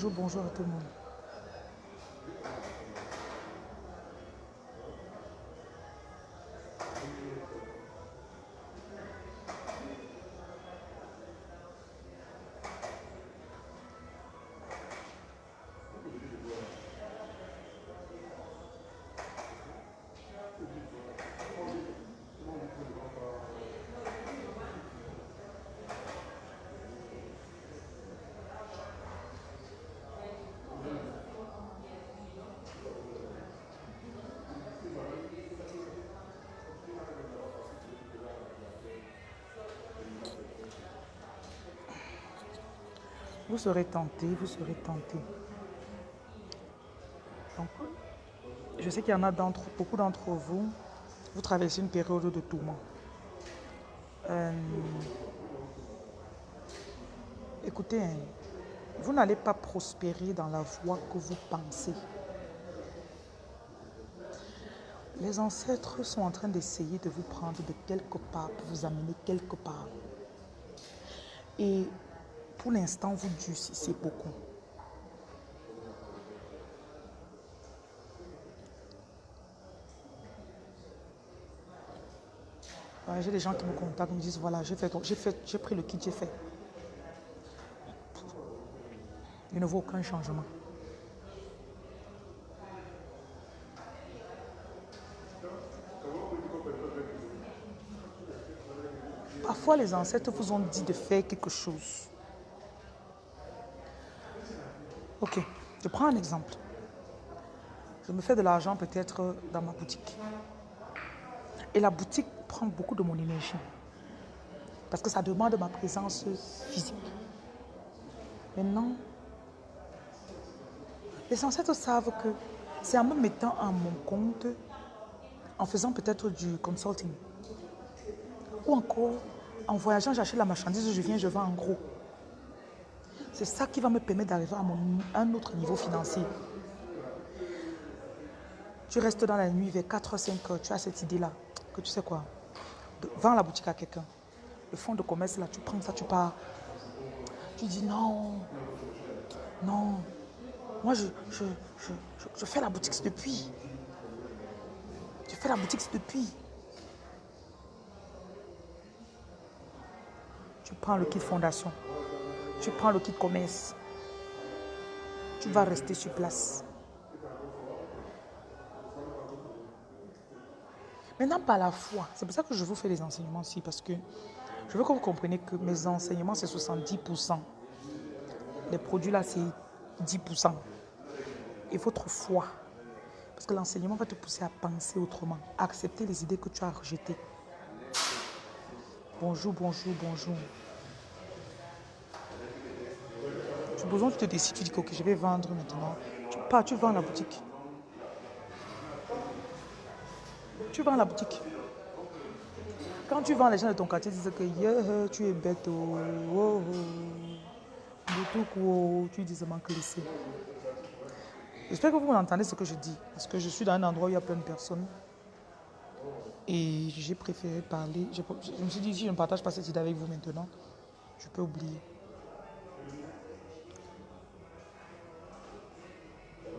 Bonjour, bonjour à tout le monde. Vous serez tenté, vous serez tenté. Donc, je sais qu'il y en a d'entre, beaucoup d'entre vous, vous traversez une période de tourment. Euh, écoutez, vous n'allez pas prospérer dans la voie que vous pensez. Les ancêtres sont en train d'essayer de vous prendre de quelque part pour vous amener quelque part. Et pour l'instant, vous durcissez beaucoup. j'ai des gens qui me contactent, me disent voilà, j'ai fait, j'ai pris le kit, j'ai fait. Il ne vaut aucun changement. Parfois, les ancêtres vous ont dit de faire quelque chose. Ok, je prends un exemple. Je me fais de l'argent peut-être dans ma boutique. Et la boutique prend beaucoup de mon énergie. Parce que ça demande ma présence physique. Maintenant, les ancêtres savent que c'est en me mettant en mon compte, en faisant peut-être du consulting, ou encore en voyageant, j'achète la marchandise, je viens, je vends en gros. C'est ça qui va me permettre d'arriver à un autre niveau financier. Tu restes dans la nuit vers 4-5 heures, tu as cette idée-là, que tu sais quoi, vends la boutique à quelqu'un. Le fonds de commerce, là, tu prends ça, tu pars. Tu dis non, non, moi je, je, je, je fais la boutique depuis. Je fais la boutique depuis. Tu prends le kit fondation. Tu prends le kit commerce. Tu vas rester sur place. Maintenant, par la foi. C'est pour ça que je vous fais les enseignements ici, parce que je veux que vous compreniez que mes enseignements, c'est 70%. Les produits là, c'est 10%. Et votre foi. Parce que l'enseignement va te pousser à penser autrement, accepter les idées que tu as rejetées. Bonjour, bonjour, bonjour. Supposons que tu te décides, tu dis que je vais vendre maintenant. Tu pars, tu vends la boutique. Tu vends la boutique. Quand tu vends, les gens de ton quartier disent que tu es bête. Oh, oh, oh. tu dis seulement que laisser. J'espère que vous m'entendez ce que je dis. Parce que je suis dans un endroit où il y a plein de personnes. Et j'ai préféré parler. Je, me suis dit, si je ne partage pas cette idée avec vous maintenant, je peux oublier.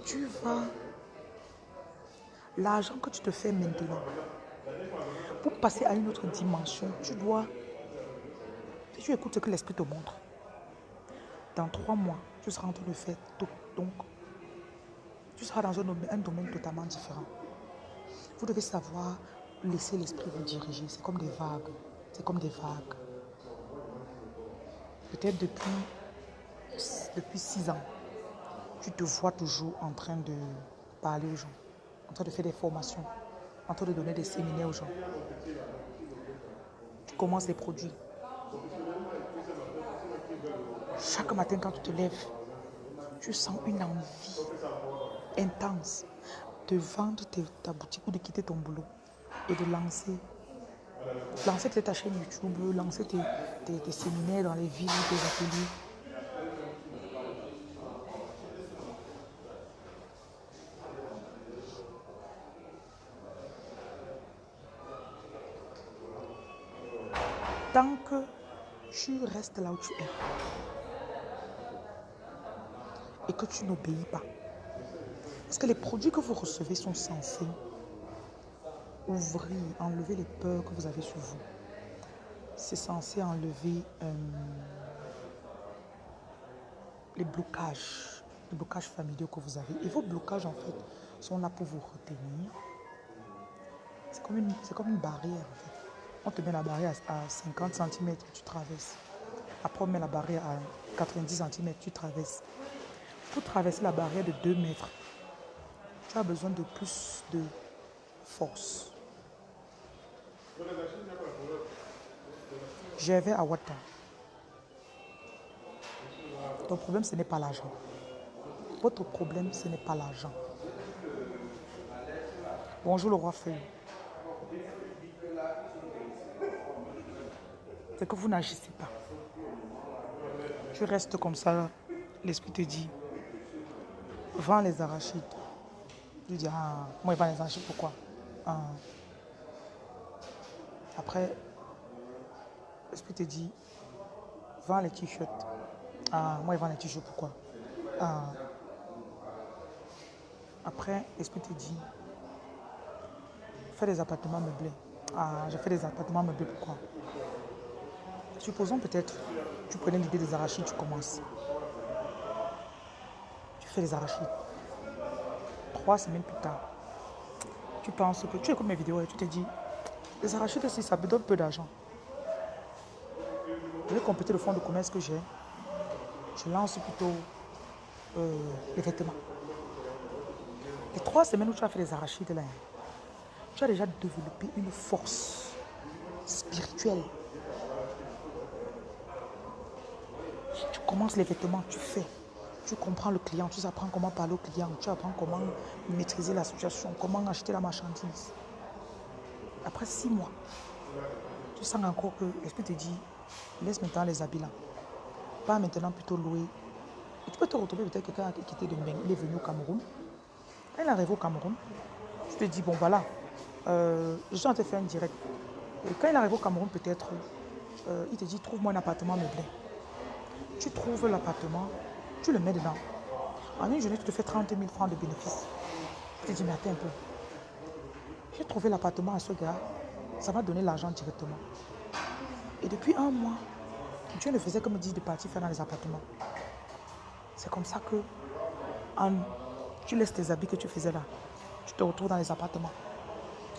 Tu vas... L'argent que tu te fais maintenant, pour passer à une autre dimension, tu dois... Si tu écoutes ce que l'Esprit te montre, dans trois mois, tu seras en train de faire tout. Donc, tu seras dans un domaine, totalement différent. Vous devez savoir laisser l'esprit vous diriger. C'est comme des vagues. C'est comme des vagues. Peut-être depuis, depuis six ans, tu te vois toujours en train de parler aux gens, en train de faire des formations, en train de donner des séminaires aux gens. Tu commences les produits. Chaque matin quand tu te lèves, tu sens une envie intense de vendre ta boutique ou de quitter ton boulot et de lancer. Lancer ta chaîne YouTube, lancer tes, tes séminaires dans les villes, tes ateliers. Tant que tu restes là où tu es et que tu n'obéis pas. Parce que les produits que vous recevez sont censés ouvrir, enlever les peurs que vous avez sur vous. C'est censé enlever euh, les blocages, les blocages familiaux que vous avez. Et vos blocages, en fait, sont là pour vous retenir. C'est comme une, comme une barrière, en fait. On te met la barrière à 50 cm, tu traverses. Après, on met la barrière à 90 cm, tu traverses. Pour traverser la barrière de 2 mètres, tu as besoin de plus de force. Je vais à Wata. Ton problème, ce n'est pas l'argent. Votre problème, ce n'est pas l'argent. Bonjour le roi Feuille. C'est que vous n'agissez pas. Tu restes comme ça. L'esprit te dit, vends les arachides. Tu dis, ah, moi, je vends les arachides, pourquoi? Ah. Après, l'esprit te dit, vends les t-shirts. Ah, moi, je vends les t-shirts, pourquoi? Ah. Après, l'esprit te dit, fais des appartements meublés. Ah, je fais des appartements meublés, pourquoi? Supposons peut-être, tu prenais l'idée des arachides, tu commences. Tu fais les arachides. Trois semaines plus tard, tu penses que tu écoutes mes vidéos et tu te dis, les arachides, si ça me donne peu d'argent. Je vais compléter le fonds de commerce que j'ai. Je lance plutôt euh, les vêtements. Les trois semaines où tu as fait les arachides, là, tu as déjà développé une force spirituelle. Commences les vêtements, tu fais. Tu comprends le client, tu apprends comment parler au client, tu apprends comment maîtriser la situation, comment acheter la marchandise. Après six mois, tu sens encore que l'esprit te dit, laisse maintenant les habits là. Pas maintenant plutôt louer. Et tu peux te retrouver peut-être quelqu'un qui était de il est venu au Cameroun. Quand il arrive au Cameroun, tu te dis, bon voilà, euh, je suis en train de faire un direct. Et quand il arrive au Cameroun, peut-être, euh, il te dit, trouve-moi un appartement meublé. Tu trouves l'appartement, tu le mets dedans. En une journée, tu te fais 30 000 francs de bénéfices. Tu te dis, mais attends un peu. J'ai trouvé l'appartement à ce gars, ça m'a donné l'argent directement. Et depuis un mois, Dieu ne faisait que me dire de partir faire dans les appartements. C'est comme ça que tu laisses tes habits que tu faisais là. Tu te retrouves dans les appartements.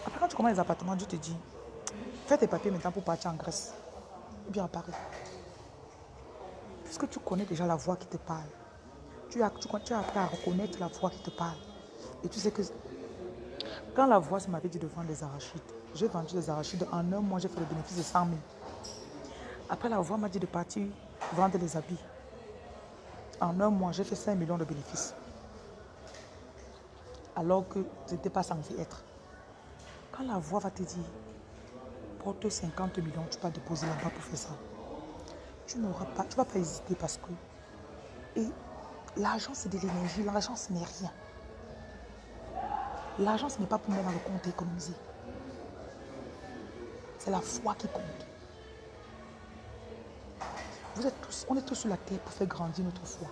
Après, quand tu commences les appartements, Dieu te dit, fais tes papiers maintenant pour partir en Grèce. Et bien à Paris. Puisque tu connais déjà la voix qui te parle? Tu as, tu, as appris à reconnaître la voix qui te parle. Et tu sais que quand la voix m'avait dit de vendre des arachides, j'ai vendu des arachides. En un mois, j'ai fait le bénéfice de 100 000. Après, la voix m'a dit de partir vendre les habits. En un mois, j'ai fait 5 millions de bénéfices. Alors que je n'étais pas censé être. Quand la voix va te dire, porte 50 millions, tu vas déposer là-bas pour faire ça. Tu n'auras pas, tu vas pas hésiter parce que. Et l'argent, c'est de l'énergie. L'argent, ce n'est rien. L'argent, ce n'est pas pour mettre dans le compte et économiser. C'est la foi qui compte. Vous êtes tous, on est tous sur la terre pour faire grandir notre foi.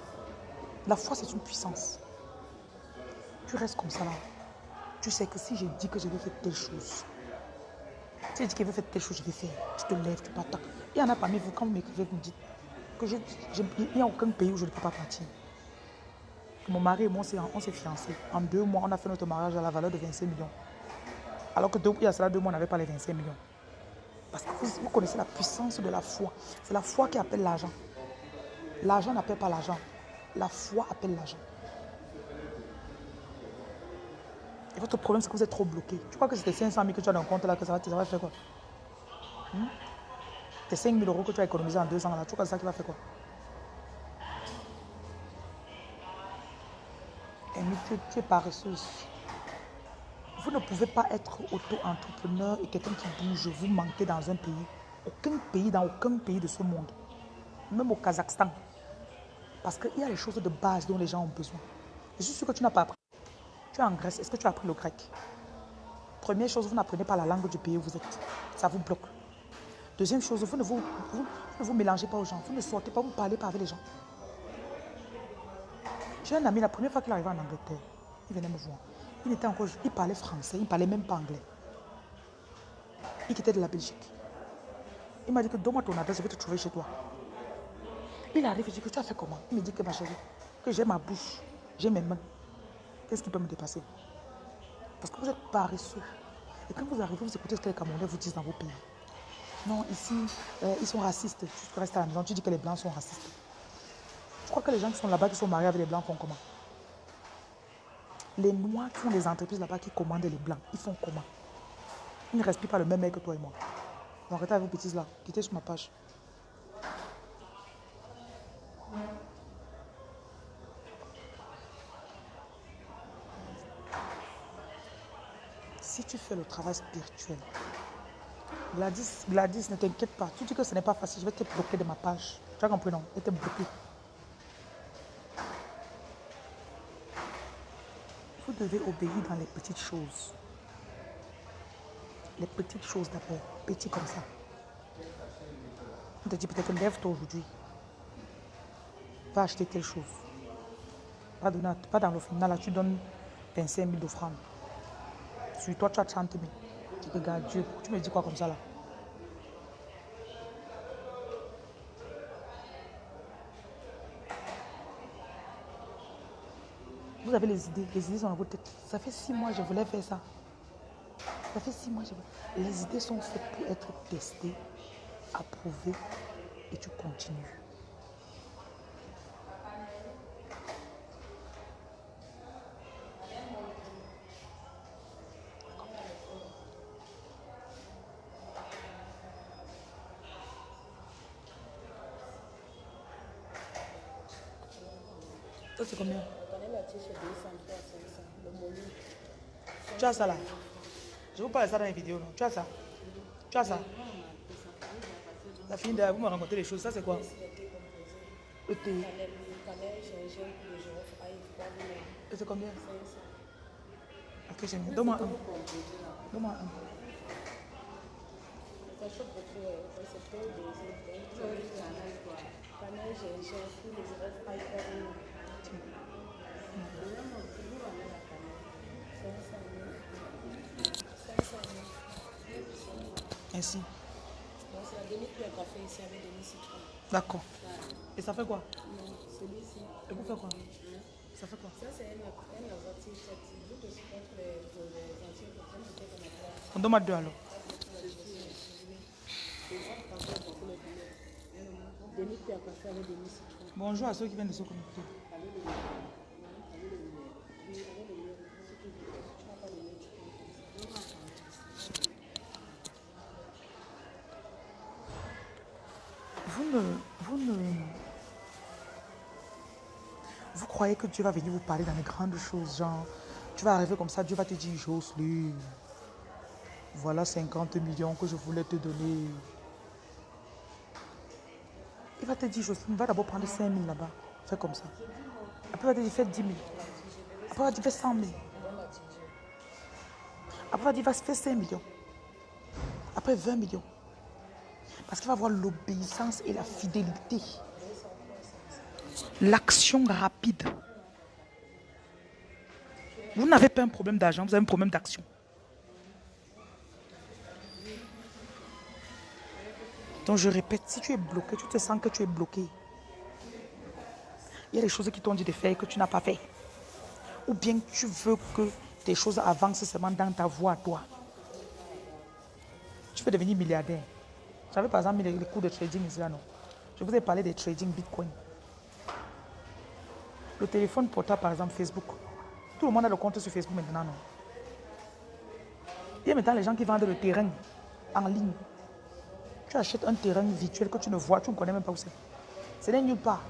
La foi, c'est une puissance. Tu restes comme ça là. Tu sais que si je dis que je vais faire telle chose, si je dis que je vais faire telle chose, je vais faire. Tu te lèves, tu t'attaques. Il y en a parmi vous, quand vous m'écrivez, vous me dites que je, il n'y a aucun pays où je ne peux pas partir. Mon mari et moi, on s'est fiancés. En deux mois, on a fait notre mariage à la valeur de 25 millions. Alors que il y a cela deux mois, on n'avait pas les 25 millions. Parce que vous, connaissez la puissance de la foi. C'est la foi qui appelle l'argent. L'argent n'appelle pas l'argent. La foi appelle l'argent. Et votre problème, c'est que vous êtes trop bloqué. Tu crois que c'était 500 000 que tu as dans le compte là, que ça va, ça va faire quoi? Hmm? C'est 5 000 euros que tu as économisé en deux ans là. Tu crois que ça qui va faire quoi? Et tu es paresseuse. Vous ne pouvez pas être auto-entrepreneur et quelqu'un qui bouge, vous manquez dans un pays. Aucun pays, dans aucun pays de ce monde. Même au Kazakhstan. Parce qu'il y a les choses de base dont les gens ont besoin. Je suis sûr que tu n'as pas appris. Tu es en Grèce, est-ce que tu as appris le grec? Première chose, vous n'apprenez pas la langue du pays où vous êtes. Ça vous bloque. Deuxième chose, vous ne vous, ne vous mélangez pas aux gens. Vous ne sortez pas, vous ne parlez pas avec les gens. J'ai un ami, la première fois qu'il arrivait en Angleterre, il venait me voir. Il était encore, il parlait français, il ne parlait même pas anglais. Il était de la Belgique. Il m'a dit que donne-moi ton adresse, je vais te trouver chez toi. Il arrive, je dis que tu as fait comment? Il me dit que ma chérie, que j'ai ma bouche, j'ai mes mains. Qu'est-ce qui peut me dépasser? Parce que vous êtes paresseux. Et quand vous arrivez, vous écoutez ce que les Camerounais vous disent dans vos pays. Non, ici, euh, ils sont racistes. Tu restes à la maison, tu dis que les Blancs sont racistes. Je crois que les gens qui sont là-bas, qui sont mariés avec les Blancs, font comment? Les Noirs qui font des entreprises là-bas, qui commandent les Blancs, ils font comment? Ils ne respirent pas le même air que toi et moi. Donc arrêtez avec vos bêtises là. Quittez sur ma page. Si tu fais le travail spirituel, Gladys, Gladys ne t'inquiète pas. Tu dis que ce n'est pas facile, je vais te bloquer de ma page. Tu as compris, non? Je vais te bloquer. Vous devez obéir dans les petites choses. Les petites choses d'abord, petit comme ça. On te dit peut-être lève-toi aujourd'hui. Va acheter telle chose. Pas, donner, pas dans l'offrande. Là, tu donnes 25 000 d'offrande. Sur toi, tu as 30 000. Tu regardes Dieu. Tu me dis quoi comme ça là? Vous avez les idées, les idées sont dans votre tête. Ça fait six mois, je voulais faire ça. Ça fait six mois, je voulais. Les idées sont faites pour être testées, approuvées, et tu continues. C'est combien Tu as ça là Je vous parle de ça dans les vidéos. Non? Tu as ça Tu as ça La fille de vous me racontez les choses. Ça, c'est quoi? Le thé. Et c'est combien? Ok, j'aime bien. Donne-moi un. Donne-moi un. Merci. D'accord. Et ça fait quoi? Et vous faites quoi? Ça fait quoi? On demande deux alors. Bonjour à ceux qui viennent de se connecter. Vous ne, vous ne... Vous croyez que Dieu va venir vous parler dans les grandes choses, genre, tu vas arriver comme ça, Dieu va te dire, Jocelyne, voilà 50 millions que je voulais te donner. Il va te dire, Jocelyne, va d'abord prendre 5 000 là-bas. Fais comme ça. Après, dire, fais 10 000. Après, dire, fais 100 000. Après, il va te dire, va faire 5 millions. Après, 20 millions. Parce qu'il va avoir l'obéissance et la fidélité. L'action rapide. Vous n'avez pas un problème d'argent, vous avez un problème d'action. Donc je répète, si tu es bloqué, tu te sens que tu es bloqué. Il y a des choses qui t'ont dit de faire que tu n'as pas fait. Ou bien tu veux que tes choses avancent seulement dans ta voie toi. Tu veux devenir milliardaire. J'avais par exemple mis les, cours de trading ici non? Je vous ai parlé des trading Bitcoin. Le téléphone portable, par exemple, Facebook. Tout le monde a le compte sur Facebook maintenant, non? Il y a maintenant les gens qui vendent le terrain en ligne. Tu achètes un terrain virtuel que tu ne vois, tu ne connais même pas où c'est. Ce n'est nulle part.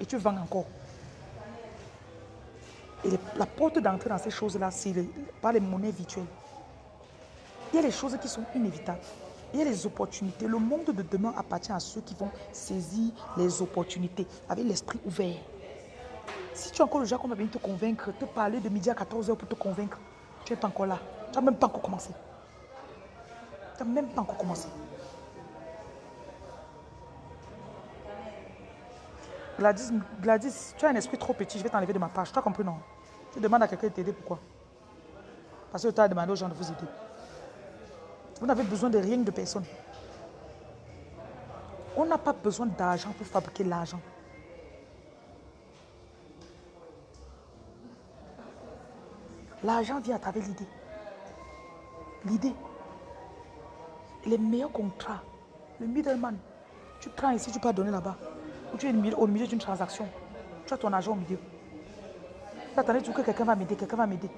Et tu vends encore. Et la porte d'entrée dans ces choses-là, c'est par les monnaies virtuelles. Il y a les choses qui sont inévitables. Il y a les opportunités. Le monde de demain appartient à ceux qui vont saisir les opportunités avec l'esprit ouvert. Si tu es encore le genre qu'on va venir te convaincre, te parler de midi à 14h pour te convaincre, tu n'es pas encore là. Tu n'as même pas encore commencé. Tu n'as même pas encore commencé. Gladys, Gladys, tu as un esprit trop petit, je vais t'enlever de ma page. Tu as compris, non? Tu demandes à quelqu'un de t'aider, pourquoi? Parce que tu as demandé aux gens de vous aider. Vous n'avez besoin de rien de personne. On n'a pas besoin d'argent pour fabriquer l'argent. L'argent vient à travers l'idée. L'idée. Les meilleurs contrats. Le middleman. Tu prends ici, tu peux donner là-bas. Ou tu es au milieu d'une transaction. Tu as ton argent au milieu. Tu attends que quelqu'un va m'aider, quelqu'un va m'aider.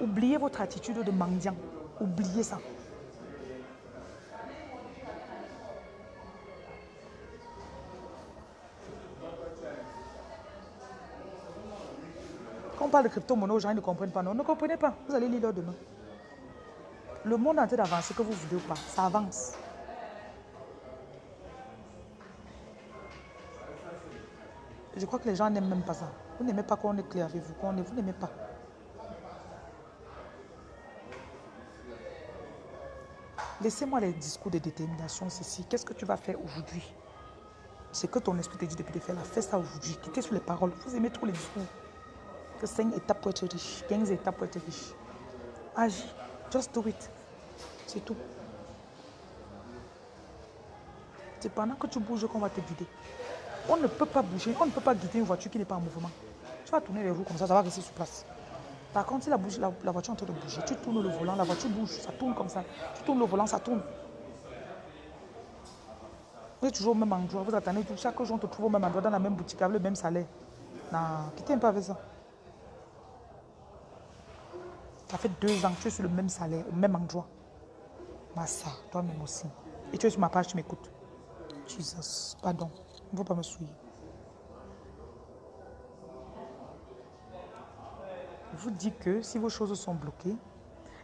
Oubliez votre attitude de mendiant. Oubliez ça. Quand on parle de crypto-monnaie, aux gens ne comprennent pas. Non, ne comprenez pas. Vous allez lire demain. Le monde est en train d'avancer, que vous voulez ou pas. Ça avance. Je crois que les gens n'aiment même pas ça. Vous n'aimez pas qu'on est clair avec vous. Qu'on est, vous n'aimez pas. Laissez-moi les discours de détermination, ceci. Qu'est-ce que tu vas faire aujourd'hui? C'est que ton esprit te dit depuis de faire. Fais ça aujourd'hui. Quittez sur les paroles. Vous aimez trop les discours. Que 5 étapes pour être riche. 15 étapes pour être riche. Agis. Just do it. C'est tout. C'est pendant que tu bouges qu'on va te guider. On ne peut pas bouger, on ne peut pas guider une voiture qui n'est pas en mouvement. Tu vas tourner les roues comme ça, ça va rester sur place. Par contre, si la, voiture est en train de bouger, tu tournes le volant, la voiture bouge, ça tourne comme ça. Tu tournes le volant, ça tourne. Vous êtes toujours au même endroit, vous attendez, chaque jour on te trouve au même endroit, dans la même boutique, avec le même salaire. Non, quittez un peu avec ça. Ça fait deux ans tu es sur le même salaire, au même endroit. Massa, toi-même aussi. Et tu es sur ma page, tu m'écoutes. Jesus, pardon. Il ne faut pas me souiller. Je vous dis que si vos choses sont bloquées,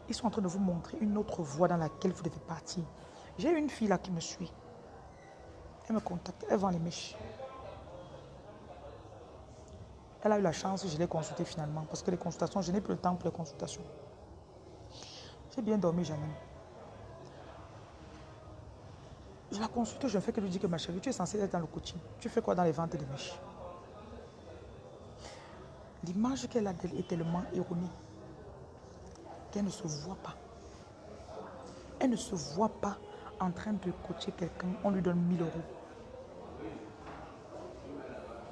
ils sont en train de vous montrer une autre voie dans laquelle vous devez partir. J'ai une fille là qui me suit. Elle me contacte, elle vend les mèches. Elle a eu la chance, je l'ai consultée finalement, parce que les consultations, je n'ai plus le temps pour les consultations. J'ai bien dormi, Janine. Je la consulte, je ne fais que lui dire que ma chérie, tu es censée être dans le coaching. Tu fais quoi dans les ventes de mèches? L'image qu'elle a d'elle est tellement erronée qu'elle ne se voit pas. Elle ne se voit pas en train de coacher quelqu'un, on lui donne 1000 euros.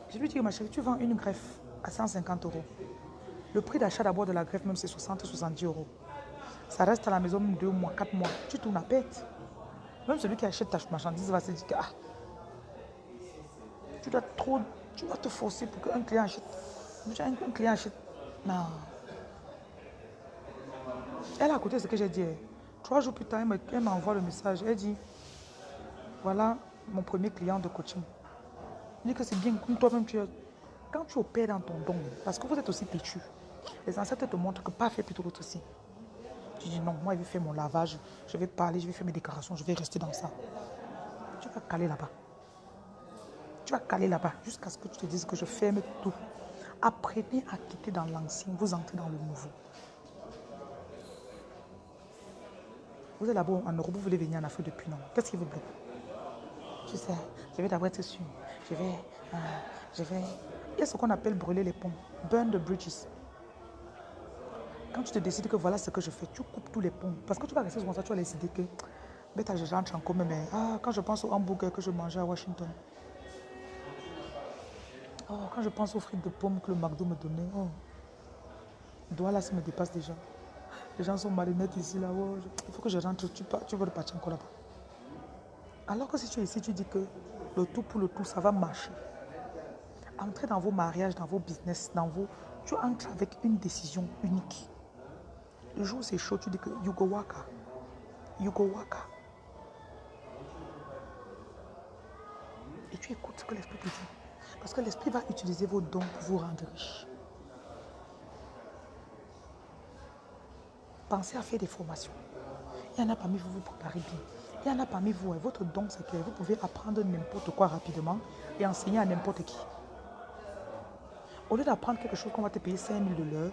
Je lui dis, ma chérie, tu vends une greffe à 150 euros. Le prix d'achat d'abord de la greffe, même c'est 60-70 euros. Ça reste à la maison deux mois, quatre mois. Tu tournes à pète. Même celui qui achète ta marchandise va se dire que ah, tu dois trop, tu vas te forcer pour qu'un client achète. Un client achète. Non. Elle a écouté ce que j'ai dit. Trois jours plus tard, elle m'envoie le message. Elle dit, voilà mon premier client de coaching. Elle dit que c'est bien, comme toi-même tu. Quand tu opères dans ton don, parce que vous êtes aussi têtu, les ancêtres te montrent que pas fait plutôt l'autre aussi. Tu dis non, moi je vais faire mon lavage, je vais parler, je vais faire mes déclarations, je vais rester dans ça. Tu vas caler là-bas. Tu vas caler là-bas jusqu'à ce que tu te dises que je ferme tout. Apprenez à quitter dans l'ancien, vous entrez dans le nouveau. Vous êtes là-bas en Europe, vous voulez venir en Afrique depuis non? Qu'est-ce qui vous bloque? Tu sais, je vais d'abord être sûr. Je vais, euh, je vais. Il y a ce qu'on appelle brûler les ponts. Burn the bridges. Quand tu te décides que voilà ce que je fais, tu coupes tous les ponts. Parce que tu vas rester comme ça, tu vas décider que, bêta, je rentre en commun, mais ah, quand je pense au hamburger que je mangeais à Washington, oh, quand je pense aux frites de pommes que le McDo me donnait, oh, doigt là, ça me dépasse déjà. Les gens sont marinettes ici, là, oh, il faut que je rentre, tu, tu veux repartir encore là-bas. Alors que si tu es ici, tu dis que le tout pour le tout, ça va marcher. Entrez dans vos mariages, dans vos business, dans vos... Tu entres avec une décision unique. Le jour où c'est chaud, tu dis que you go waka. You go waka. Et tu écoutes ce que l'esprit te dit. Parce que l'esprit va utiliser vos dons pour vous rendre riche. Pensez à faire des formations. Il y en a parmi vous, vous préparez bien. Il y en a parmi vous, votre don, c'est que vous pouvez apprendre n'importe quoi rapidement et enseigner à n'importe qui. Au lieu d'apprendre quelque chose qu'on va te payer 5 000 de l'heure,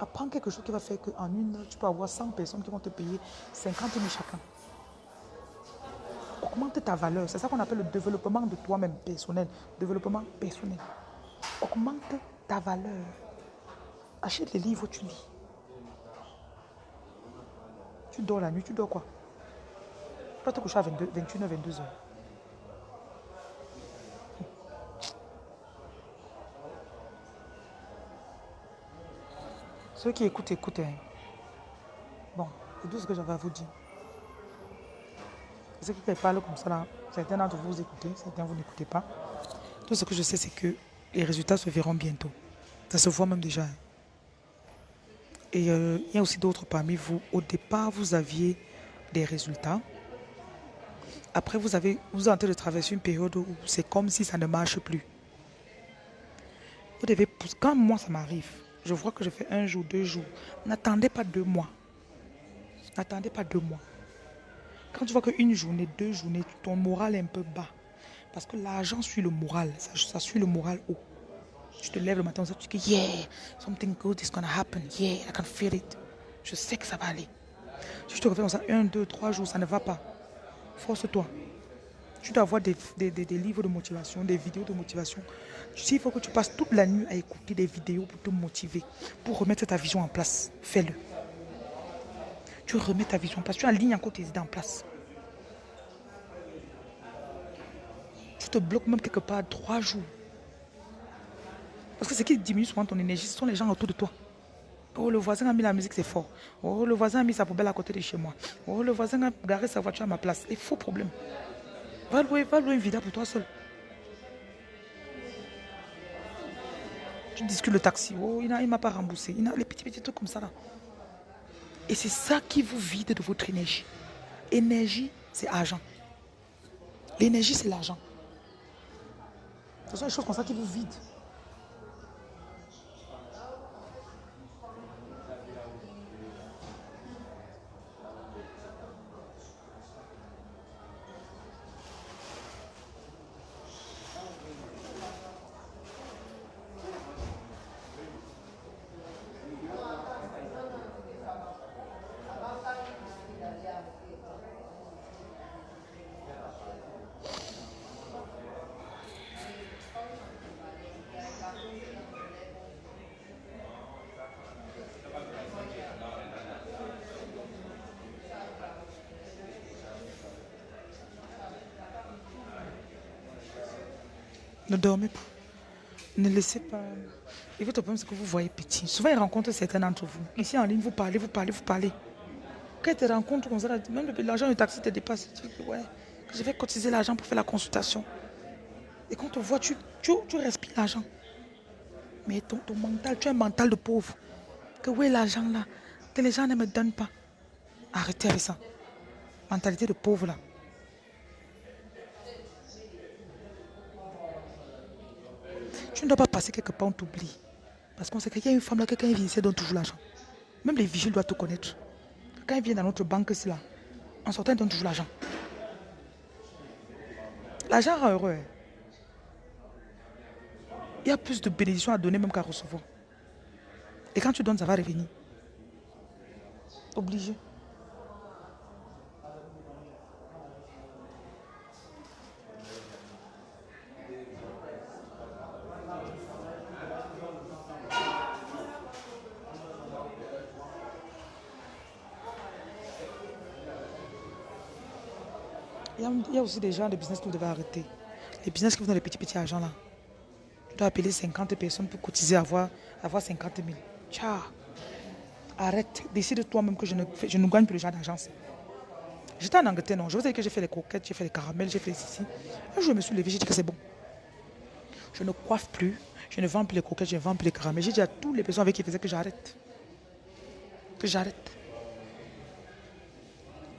apprends quelque chose qui va faire qu'en une heure, tu peux avoir 100 personnes qui vont te payer 50 000 chacun. Augmente ta valeur. C'est ça qu'on appelle le développement de toi-même personnel. Développement personnel. Augmente ta valeur. Achète les livres, tu lis. Tu dors la nuit, tu dors quoi? Tu vas te coucher à 22, 21h, 22h. Ceux qui écoutent. Hein. Bon, c'est tout ce que j'avais à vous dire. Ceux qui parlent comme ça, là, certains d'entre vous, vous écoutez, certains vous n'écoutez pas. Tout ce que je sais, c'est que les résultats se verront bientôt. Ça se voit même déjà. Hein. Et euh, il y a aussi d'autres parmi vous. Au départ, vous aviez des résultats. Après, vous, avez, vous êtes en train de traverser une période où c'est comme si ça ne marche plus. Vous devez, quand moi ça m'arrive, je vois que je fais un jour, deux jours. N'attendez pas deux mois. N'attendez pas deux mois. Quand tu vois qu'une journée, deux journées, ton moral est un peu bas. Parce que l'argent suit le moral. Ça, suit le moral haut. Tu te lèves le matin, tu dis, yeah, something good is going to happen. Yeah, I can feel it. Je sais que ça va aller. Si tu te ça, un, deux, trois jours, ça ne va pas. Force-toi. Tu dois avoir des, livres de motivation, des vidéos de motivation. Tu sais, il faut que tu passes toute la nuit à écouter des vidéos pour te motiver, pour remettre ta vision en place. Fais-le. Tu remets ta vision en place. Tu alignes encore tes idées en place. Tu te bloques même quelque part trois jours. Parce que ce qui diminue souvent ton énergie, ce sont les gens autour de toi. Oh, le voisin a mis la musique, c'est fort. Oh, le voisin a mis sa poubelle à côté de chez moi. Oh, le voisin a garé sa voiture à ma place. C'est faux problème. Va louer, va louer une vida pour toi seul. Tu discutes le taxi. Oh, il ne m'a pas remboursé. Il a les petits, petits trucs comme ça là. Et c'est ça qui vous vide de votre énergie. Énergie, c'est argent. L'énergie, c'est l'argent. Ce sont les choses comme ça qui vous vident. Ne dormez pas. Ne laissez pas. Et votre problème, c'est que vous voyez petit. Souvent, il rencontre certains d'entre vous. Ici, en ligne, vous parlez, vous parlez, vous parlez. Quand ils te rencontrent comme ça, même l'argent du taxi te dépasse. Tu dis, ouais, je vais cotiser l'argent pour faire la consultation. Et quand on voit, tu, tu, tu respires l'argent. Mais ton, ton mental, tu as un mental de pauvre. Que où est l'argent là? Que les gens ne me donnent pas. Arrêtez avec ça. Mentalité de pauvre là. Pas passer quelque part, on t'oublie. Parce qu'on sait qu'il y a une femme là, quelqu'un vient ici, donne toujours l'argent. Même les vigiles doivent te connaître. Quand ils viennent dans notre banque, là. En sortant, ils donnent toujours l'argent. L'argent rend heureux. Hein. Il y a plus de bénédictions à donner même qu'à recevoir. Et quand tu donnes, ça va revenir. Obligé. Il y a aussi des gens de business que vous devez arrêter. Les business qui vous donnent les petits petits argent là. Tu dois appeler 50 personnes pour cotiser, avoir, avoir 50 000. Ciao. Arrête. Décide toi-même que je ne, je ne gagne plus le genre d'agence. J'étais en Angleterre, non. Je vous ai dit que j'ai fait les coquettes, j'ai fait les caramels, j'ai fait ceci. Un jour, je me suis levé, j'ai dit que c'est bon. Je ne coiffe plus, je ne vends plus les coquettes, je ne vends plus les caramels. J'ai dit à tous les personnes avec qui faisaient que j'arrête. Que j'arrête.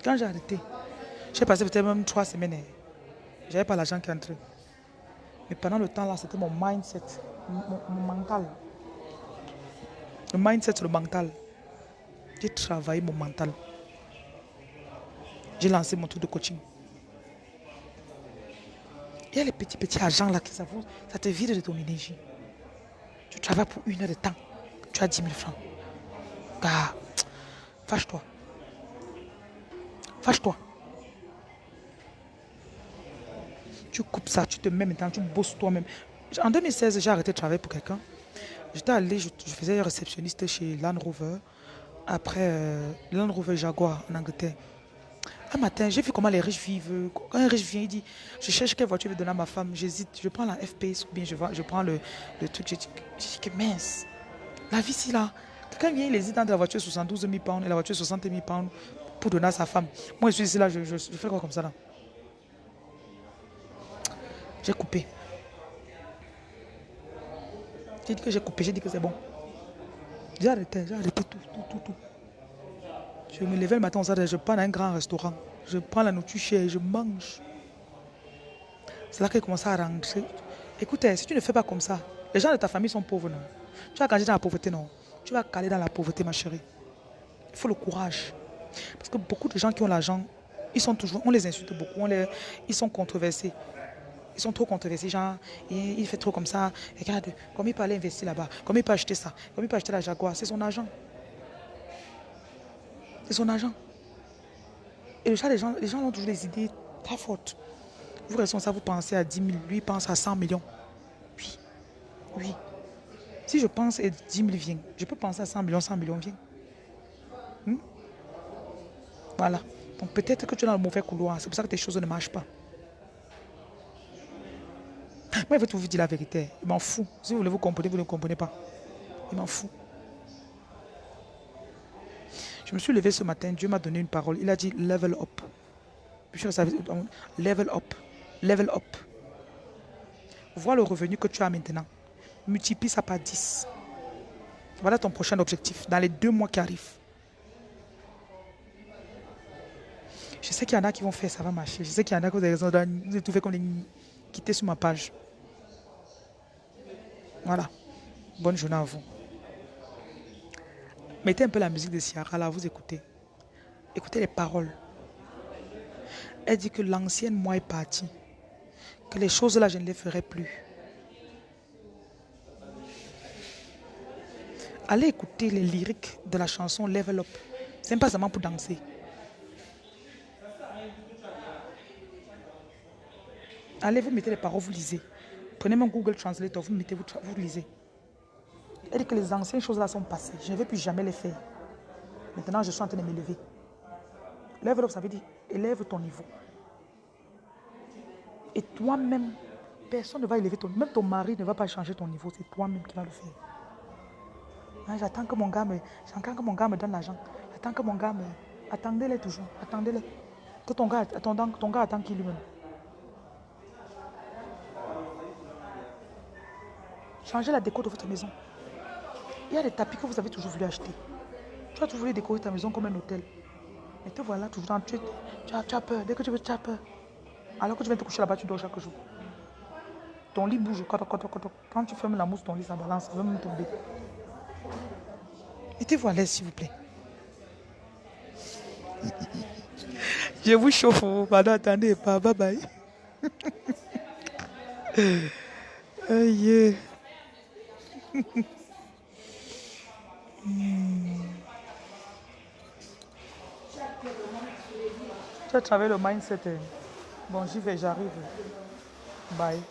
Quand j'ai arrêté, j'ai passé peut-être même trois semaines. Hein. Je n'avais pas l'argent qui entrait. Mais pendant le temps là, c'était mon mindset, mon, mental. Le mindset, le mental. J'ai travaillé mon mental. J'ai lancé mon truc de coaching. Il y a les petits, petits argents là qui ça, ça te vide de ton énergie. Tu travailles pour une heure de temps. Tu as 10 000 francs. Gars, fâche-toi. Fâche-toi. Tu coupes ça, tu te mets maintenant, tu bosses toi-même. En 2016, j'ai arrêté de travailler pour quelqu'un. J'étais allé, je, faisais réceptionniste chez Land Rover. Après, euh, Land Rover Jaguar en Angleterre. Un matin, j'ai vu comment les riches vivent. Quand un riche vient, il dit Je cherche quelle voiture je vais donner à ma femme. J'hésite. Je prends la FPS ou bien je, je prends le, truc. Je dis, que mince. La vie, c'est là. Quelqu'un vient, il hésite entre la voiture 72 000 pounds et la voiture 60 000 pounds pour donner à sa femme. Moi, je suis ici là, je, je, fais quoi comme ça là? J'ai coupé. J'ai dit que j'ai coupé, j'ai dit que c'est bon. J'ai arrêté, j'ai arrêté tout, tout, tout, tout. Je me levais le matin, je prends un grand restaurant. Je prends la nourriture chère, je mange. C'est là qu'elle commence à rentrer. Écoutez, si tu ne fais pas comme ça, les gens de ta famille sont pauvres, non? Tu vas gagner dans la pauvreté, non? Tu vas caler dans la pauvreté, ma chérie. Il faut le courage. Parce que beaucoup de gens qui ont l'argent, ils sont toujours, on les insulte beaucoup, ils sont controversés. Ils sont trop controversés, genre, il, fait trop comme ça. Regarde, comme il peut aller investir là-bas, comme il peut acheter ça, comme il peut acheter la Jaguar, c'est son argent. C'est son argent. Et le chat, les gens, les gens ont toujours des idées très fortes. Vous responsable, vous pensez à 10 000, lui pense à 100 millions. Oui, oui. Si je pense et 10 000 vient, je peux penser à 100 millions, 100 millions vient. Hmm? Voilà. Donc peut-être que tu es dans le mauvais couloir. C'est pour ça que tes choses ne marchent pas. Moi, je vais vous dire la vérité? Il m'en fout. Si vous voulez vous comprendre, vous ne comprenez pas. Il m'en fout. Je me suis levé ce matin, Dieu m'a donné une parole. Il a dit level up. Level up. Level up. Vois le revenu que tu as maintenant. Multiplie ça par 10. Voilà ton prochain objectif dans les deux mois qui arrivent. Je sais qu'il y en a qui vont faire, ça va marcher. Je sais qu'il y en a qui vont trouver comme les quitter sur ma page. Voilà. Bonne journée à vous. Mettez un peu la musique de Ciara là, vous écoutez. Écoutez les paroles. Elle dit que l'ancienne moi est partie. Que les choses là, je ne les ferai plus. Allez écouter les lyriques de la chanson Level Up. C'est pas seulement pour danser. Allez, vous mettez les paroles, vous lisez. Prenez mon Google Translator, vous mettez, vous, lisez. Elle dit que les anciennes choses là sont passées. Je ne vais plus jamais les faire. Maintenant, je suis en train de m'élever. Lève ça veut dire élève ton niveau. Et toi-même, personne ne va élever ton niveau. Même ton mari ne va pas changer ton niveau. C'est toi-même qui vas le faire. Hein, j'attends que mon gars me, que mon gars me donne l'argent. J'attends que mon gars me, attendez-les toujours, attendez-les. Que ton gars, ton, gars attend qui lui-même. Changez la déco de votre maison. Il y a des tapis que vous avez toujours voulu acheter. Tu as toujours voulu décorer ta maison comme un hôtel. Et te voilà toujours dans tu, tu, as, tu as peur. Dès que tu veux, tu as peur. Alors que tu viens te coucher là-bas, tu dors chaque jour. Ton lit bouge. Quand tu fermes la mousse, ton lit, ça balance. Ça va même tomber. Mettez-vous à l'aise, s'il vous plaît. Je vous chauffe. Pardon, attendez pas. Bye bye. Hmm. Tu as travaillé le mindset. Bon, j'y vais, j'arrive. Bye.